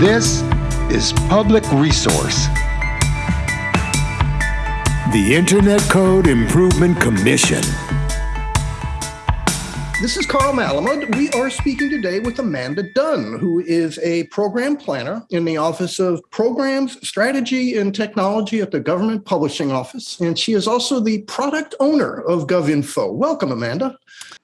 This is Public Resource. The Internet Code Improvement Commission. This is Carl Malamud. We are speaking today with Amanda Dunn, who is a program planner in the Office of Programs, Strategy, and Technology at the Government Publishing Office. And she is also the product owner of GovInfo. Welcome, Amanda.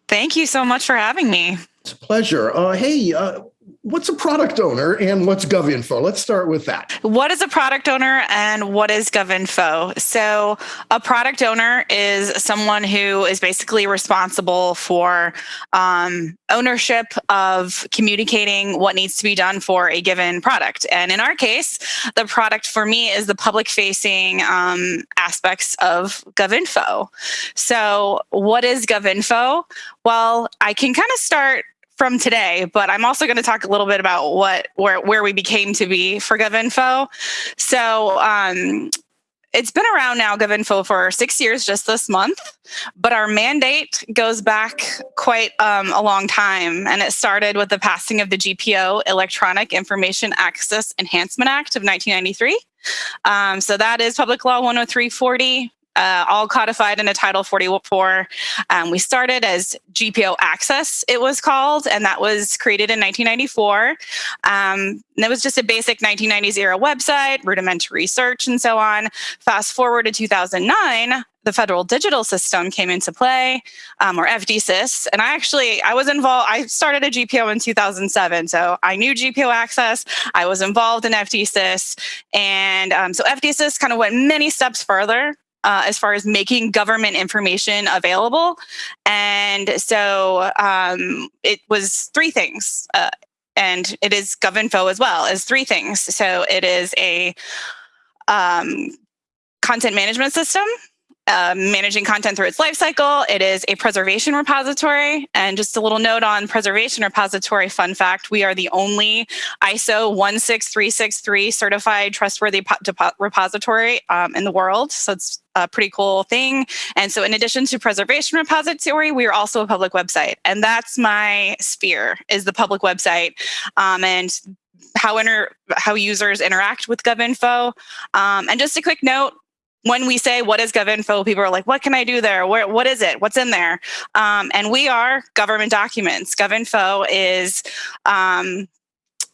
Thank you so much for having me. It's a pleasure. Uh, hey, uh, what's a product owner and what's GovInfo? Let's start with that. What is a product owner and what is GovInfo? So, a product owner is someone who is basically responsible for um, ownership of communicating what needs to be done for a given product. And in our case, the product for me is the public facing um, aspects of GovInfo. So, what is GovInfo? Well, I can kind of start from today, but I'm also going to talk a little bit about what where where we became to be for GovInfo. So um, it's been around now, GovInfo, for six years just this month, but our mandate goes back quite um, a long time. And it started with the passing of the GPO, Electronic Information Access Enhancement Act of 1993. Um, so that is Public Law 10340 uh, all codified in a Title 44. Um, we started as GPO Access, it was called, and that was created in 1994. Um, and it was just a basic 1990s era website, rudimentary search, and so on. Fast forward to 2009, the federal digital system came into play, um, or FDSYS. And I actually, I was involved, I started a GPO in 2007. So I knew GPO access, I was involved in FDSYS. And um, so FDSYS kind of went many steps further uh, as far as making government information available. And so um, it was three things. Uh, and it is GovInfo as well as three things. So it is a um, content management system, uh, managing content through its lifecycle. It is a preservation repository. And just a little note on preservation repository fun fact, we are the only ISO 16363 certified trustworthy repository um, in the world. So it's a pretty cool thing. And so in addition to preservation repository, we are also a public website. And that's my sphere is the public website. Um, and how inter how users interact with GovInfo. Um, and just a quick note, when we say what is GovInfo, people are like, what can I do there? Where, what is it? What's in there? Um, and we are government documents. GovInfo is um,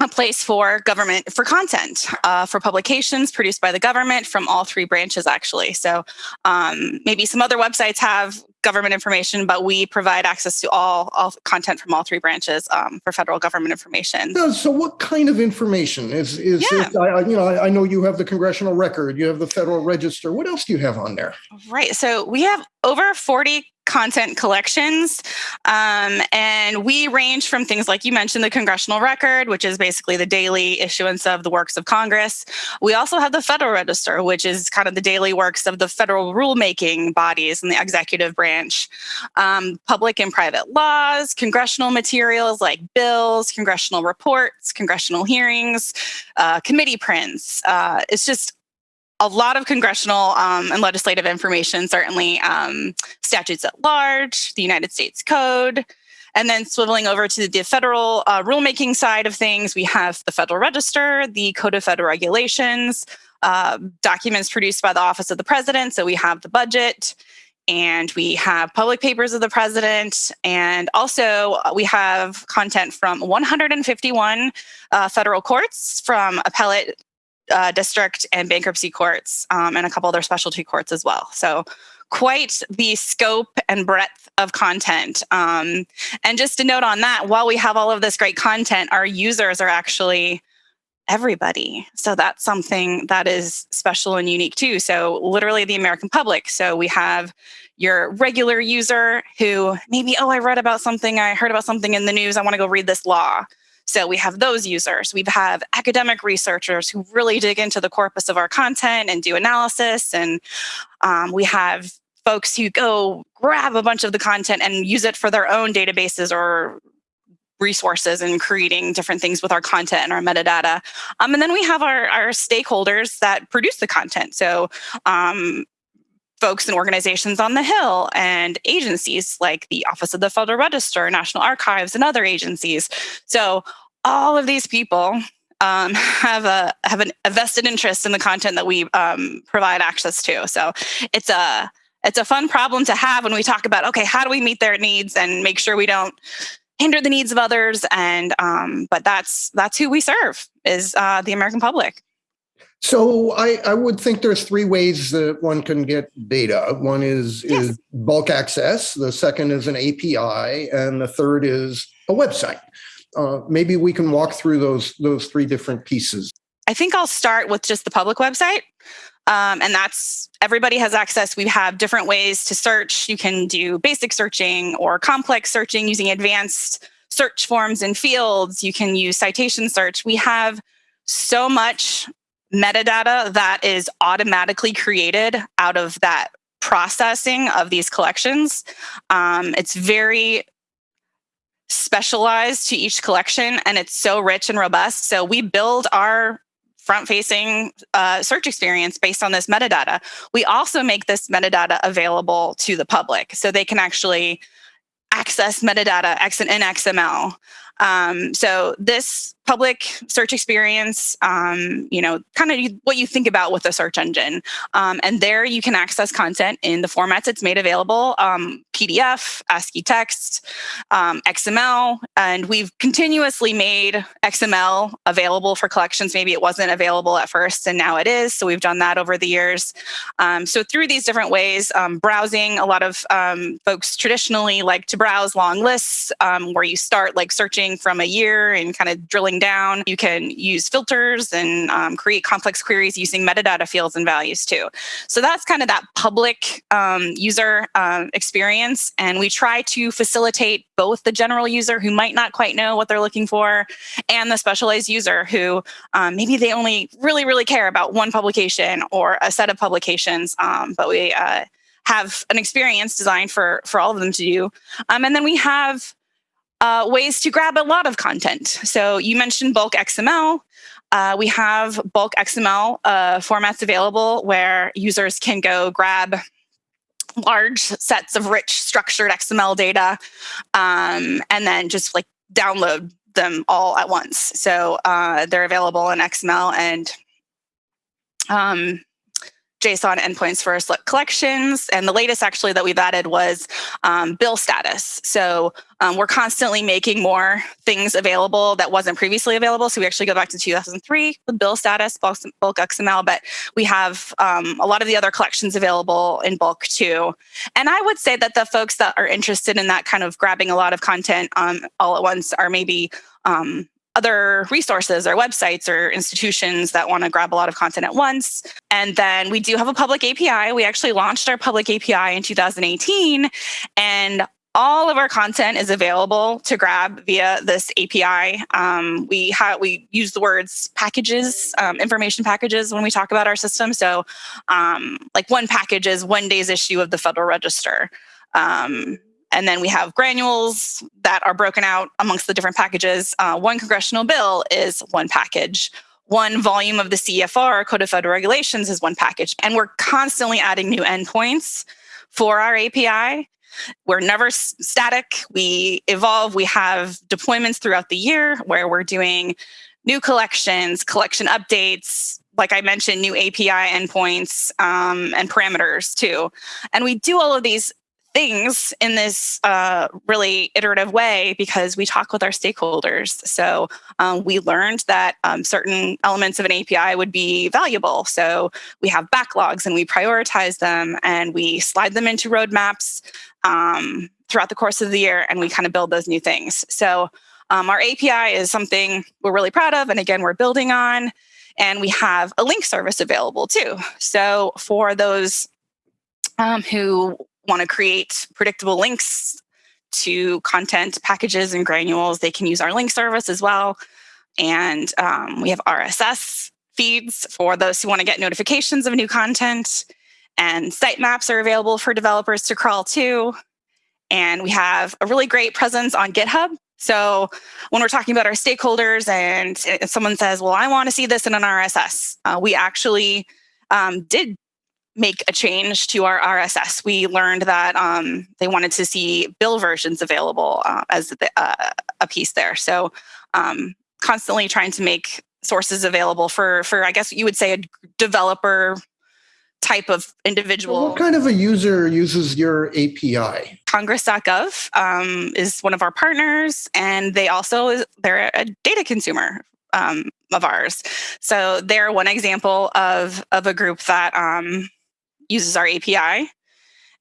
a place for government for content uh, for publications produced by the government from all three branches actually so um, maybe some other websites have government information but we provide access to all, all content from all three branches um, for federal government information. So, so what kind of information is is yeah. it, I, you know I, I know you have the congressional record you have the federal register. What else do you have on there? Right so we have over 40 content collections. Um, and we range from things like you mentioned, the congressional record, which is basically the daily issuance of the works of Congress. We also have the Federal Register, which is kind of the daily works of the federal rulemaking bodies and the executive branch. Um, public and private laws, congressional materials like bills, congressional reports, congressional hearings, uh, committee prints. Uh, it's just a lot of congressional um, and legislative information, certainly um, statutes at large, the United States Code, and then swiveling over to the federal uh, rulemaking side of things, we have the Federal Register, the Code of Federal Regulations, uh, documents produced by the Office of the President. So we have the budget, and we have public papers of the president, and also uh, we have content from 151 uh, federal courts, from appellate uh, district and bankruptcy courts um, and a couple other specialty courts as well. So quite the scope and breadth of content. Um, and just a note on that, while we have all of this great content, our users are actually everybody. So that's something that is special and unique too. So literally the American public. So we have your regular user who maybe, oh, I read about something, I heard about something in the news, I want to go read this law. So we have those users. We have academic researchers who really dig into the corpus of our content and do analysis. And um, we have folks who go grab a bunch of the content and use it for their own databases or resources and creating different things with our content and our metadata. Um, and then we have our, our stakeholders that produce the content. So um, folks and organizations on the Hill and agencies like the Office of the Federal Register, National Archives, and other agencies. So all of these people um, have a have an, a vested interest in the content that we um, provide access to. So it's a it's a fun problem to have when we talk about okay, how do we meet their needs and make sure we don't hinder the needs of others and um, but that's that's who we serve is uh, the american public so I, I would think there's three ways that one can get data. One is Yes. is bulk access. The second is an API, and the third is a website. Uh, maybe we can walk through those those three different pieces. i think i'll start with just the public website um, and that's everybody has access we have different ways to search you can do basic searching or complex searching using advanced search forms and fields you can use citation search we have so much metadata that is automatically created out of that processing of these collections. Um, it's very specialized to each collection and it's so rich and robust. So we build our front facing uh, search experience based on this metadata. We also make this metadata available to the public so they can actually access metadata in XML. Um, so this public search experience, um, you know, kind of what you think about with a search engine. Um, and there you can access content in the formats it's made available, um, PDF, ASCII text, um, XML, and we've continuously made XML available for collections. Maybe it wasn't available at first and now it is. So we've done that over the years. Um, so through these different ways, um, browsing, a lot of folks traditionally like to browse long lists where you start like searching from a year and kind of drilling down. You can use filters and um, create complex queries using metadata fields and values too. So that's kind of that public um, user um, experience. And we try to facilitate both the general user who might not quite know what they're looking for and the specialized user who um, maybe they only really, really care about one publication or a set of publications. Um, but we uh, have an experience designed for, for all of them to do. Um, and then we have uh, ways to grab a lot of content. So you mentioned bulk XML. Uh, we have bulk XML uh, formats available where users can go grab large sets of rich structured XML data um, and then just like download them all at once. So uh, they're available in XML and um, JSON endpoints for select collections. And the latest actually that we've added was um, bill status. So um, we're constantly making more things available that wasn't previously available. So we actually go back to 2003 with bill status, bulk, bulk XML, but we have um, a lot of the other collections available in bulk too. And I would say that the folks that are interested in that kind of grabbing a lot of content um, all at once are maybe um, other resources or websites or institutions that want to grab a lot of content at once. And then we do have a public API. We actually launched our public API in 2018 and all of our content is available to grab via this API. Um, we we use the words packages, um, information packages when we talk about our system. So, um, like one package is one day's issue of the Federal Register. Um, and then we have granules that are broken out amongst the different packages. Uh, one congressional bill is one package. One volume of the CFR, Code of Federal Regulations, is one package. And we're constantly adding new endpoints for our API. We're never static. We evolve. We have deployments throughout the year where we're doing new collections, collection updates, like I mentioned, new API endpoints um, and parameters too. And we do all of these things in this uh, really iterative way because we talk with our stakeholders. So um, we learned that um, certain elements of an API would be valuable. So we have backlogs and we prioritize them and we slide them into roadmaps um, throughout the course of the year and we kind of build those new things. So um, our API is something we're really proud of. And again, we're building on. And we have a link service available too. So for those um, who want to create predictable links to content packages and granules, they can use our link service as well. And um, we have RSS feeds for those who want to get notifications of new content. And sitemaps are available for developers to crawl to. And we have a really great presence on GitHub. So when we're talking about our stakeholders and someone says, well, I want to see this in an RSS, uh, we actually um, did make a change to our RSS. We learned that um, they wanted to see bill versions available uh, as the, uh, a piece there. So um, constantly trying to make sources available for for I guess you would say a developer type of individual. What kind of a user uses your API? Congress.gov um, is one of our partners, and they also is, they're a data consumer um, of ours. So they're one example of of a group that um, uses our API,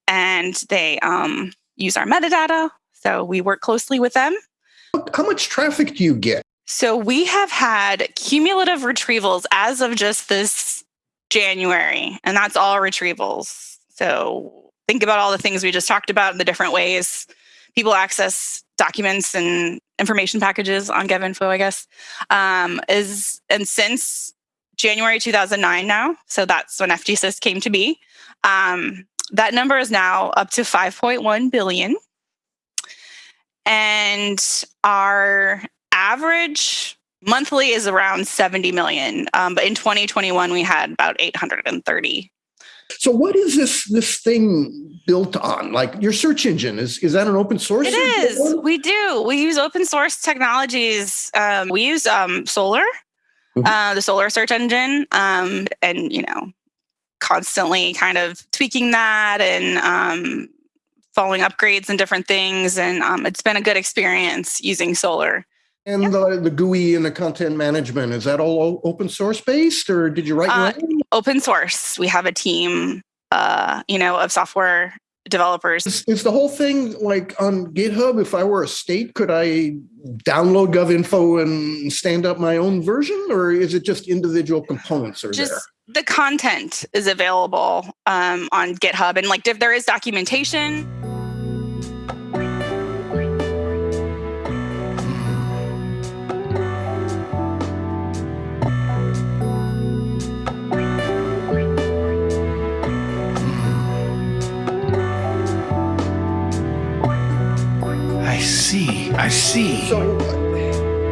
and they um, use our metadata. So we work closely with them. How much traffic do you get? So we have had cumulative retrievals as of just this January, and that's all retrievals. So think about all the things we just talked about in the different ways people access documents and information packages on GovInfo, I guess. Um, is and since January 2009 now, so that's when FDSYS came to be. Um, that number is now up to 5.1 billion. And our average monthly is around 70 million. Um, but in 2021 we had about 830 so what is this this thing built on? Like your search engine is is that an open source it is. we do. We use open source technologies. Um, we use um, Solr mm-hmm. uh, the Solr search engine. Um, and you know constantly kind of tweaking that and um, following upgrades and different things and um, it's been a good experience using Solr. and yep. the, the GUI and the content management, is that all open source based or did you write uh, Open source. We have a team, uh, you know, of software developers. Is, is, the whole thing like on GitHub? If I were a state, could I download GovInfo and stand up my own version, or is it just individual components are just, there? The content is available um, on GitHub, and like if there is documentation. See. I see. So,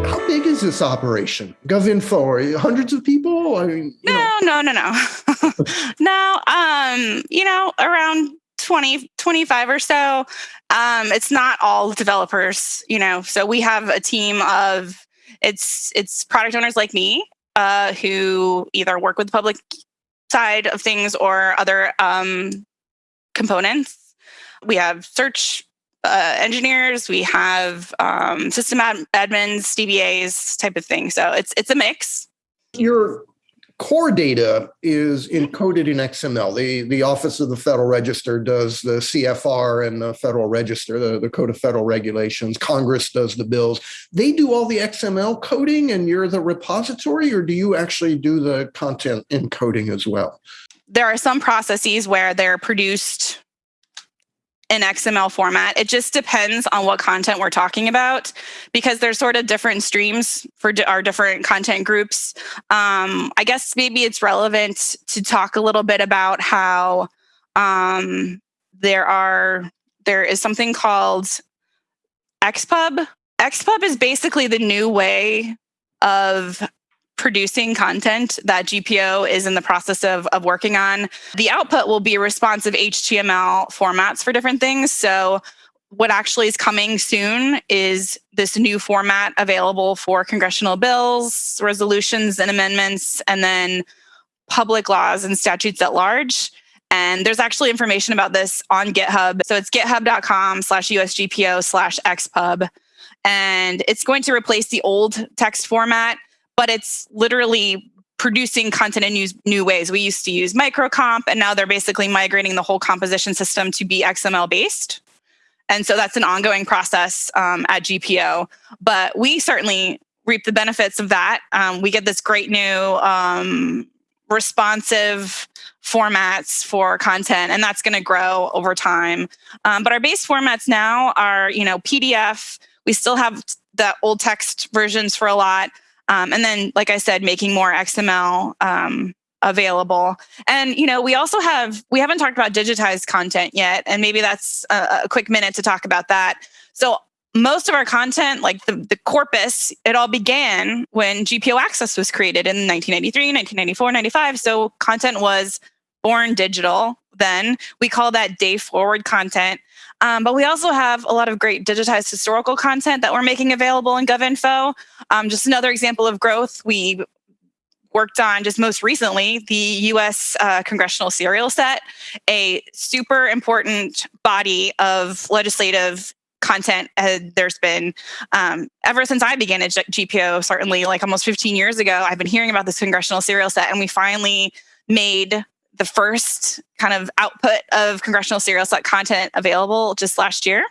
how big is this operation? GovInfo, hundreds of people? I mean, no, no, no, no, no. Um, you know, around 20, 25 or so. Um, it's not all developers, you know. So we have a team of it's it's product owners like me uh, who either work with the public side of things or other um, components. We have search uh, engineers, we have um, system ad- admins, DBAs, type of thing. So it's it's a mix. Your core data is encoded in XML. The the Office of the Federal Register does the CFR and the Federal Register, the, the Code of Federal Regulations. Congress does the bills. They do all the XML coding, and you're the repository, or do you actually do the content encoding as well? There are some processes where they're produced in XML format. It just depends on what content we're talking about because there's sort of different streams for our different content groups. Um, I guess maybe it's relevant to talk a little bit about how um, there are there is something called XPub. XPub is basically the new way of producing content that GPO is in the process of, of working on. The output will be responsive HTML formats for different things. So what actually is coming soon is this new format available for congressional bills, resolutions and amendments, and then public laws and statutes at large. And there's actually information about this on GitHub. So it's github.com slash USGPO slash XPub. And it's going to replace the old text format but it's literally producing content in new, new ways. We used to use microcomp, and now they're basically migrating the whole composition system to be XML based. And so that's an ongoing process um, at GPO. But we certainly reap the benefits of that. Um, we get this great new um, responsive formats for content, and that's going to grow over time. Um, but our base formats now are, you know, PDF. We still have the old text versions for a lot. Um, and then, like I said, making more XML um, available. And you know, we also have we haven't talked about digitized content yet, and maybe that's a, a quick minute to talk about that. So most of our content, like the, the corpus, it all began when GPO Access was created in 1993, 1994, 95. So content was born digital then. We call that day forward content. Um, but we also have a lot of great digitized historical content that we're making available in GovInfo. Um, just another example of growth. We worked on just most recently the U.S. Uh, congressional serial set, a super important body of legislative content uh, there's been um, ever since I began at GPO, certainly like almost 15 years ago. I've been hearing about this congressional serial set, and we finally made the first kind of output of congressional serial content available just last year.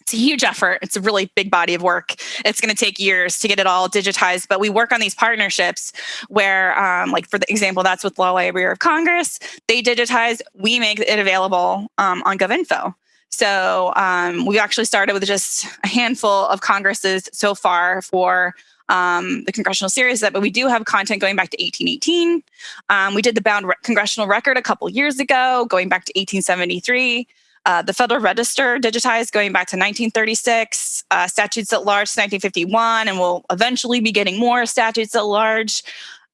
It's a huge effort. It's a really big body of work. It's going to take years to get it all digitized, but we work on these partnerships where, um, like for the example, that's with Law Library of Congress. They digitize, we make it available um, on GovInfo. So um, we actually started with just a handful of Congresses so far for um, the congressional serial set, but we do have content going back to 1818. Um, we did the bound re congressional record a couple years ago, going back to 1873. Uh, the Federal Register digitized going back to 1936, uh, statutes at large to 1951, and we'll eventually be getting more statutes at large.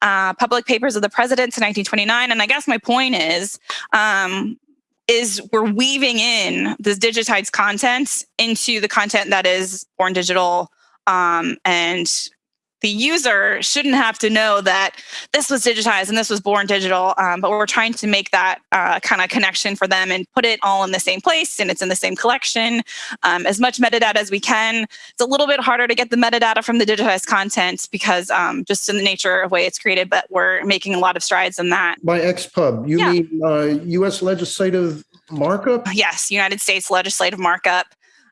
Uh, public papers of the president to 1929. And I guess my point is, um, is we're weaving in this digitized content into the content that is born digital um, and the user shouldn't have to know that this was digitized and this was born digital, um, but we're trying to make that uh, kind of connection for them and put it all in the same place and it's in the same collection. Um, as much metadata as we can. It's a little bit harder to get the metadata from the digitized content because um, just in the nature of the way it's created, but we're making a lot of strides in that. By XPub, you yeah. mean uh, U.S. legislative markup? Yes, United States legislative markup.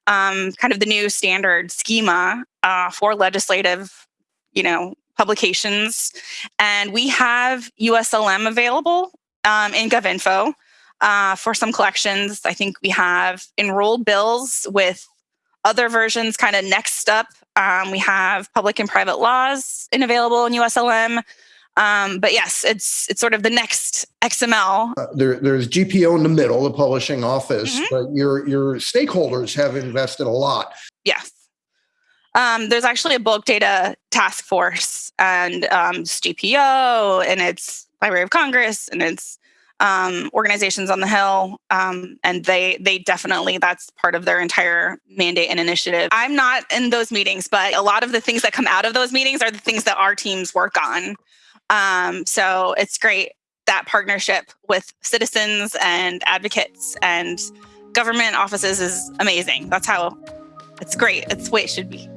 Um, kind of the new standard schema uh, for legislative you know, publications. And we have USLM available um, in GovInfo uh, for some collections. I think we have enrolled bills with other versions kind of next up. Um, we have public and private laws in available in USLM. Um, but yes, it's it's sort of the next XML. Uh, there, there's GPO in the middle, the publishing office, mm -hmm. but your your stakeholders have invested a lot. Yes. Um, there's actually a bulk data task force and um, GPO and it's Library of Congress and it's um, organizations on the Hill, um, and they they definitely that's part of their entire mandate and initiative. I'm not in those meetings, but a lot of the things that come out of those meetings are the things that our teams work on. Um, so it's great that partnership with citizens and advocates and government offices is amazing. That's how it's great. It's the way it should be.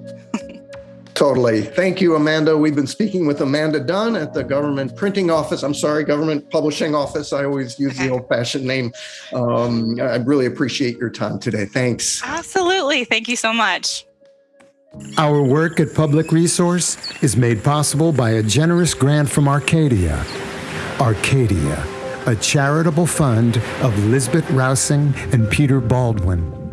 Totally. Thank you, Amanda. We've been speaking with Amanda Dunn at the Government Printing Office. I'm sorry, Government Publishing Office. I always use the old fashioned name. Um, I really appreciate your time today. Thanks. Absolutely. Thank you so much. Our work at Public Resource is made possible by a generous grant from Arcadia. Arcadia, a charitable fund of Lisbet Rausing and Peter Baldwin.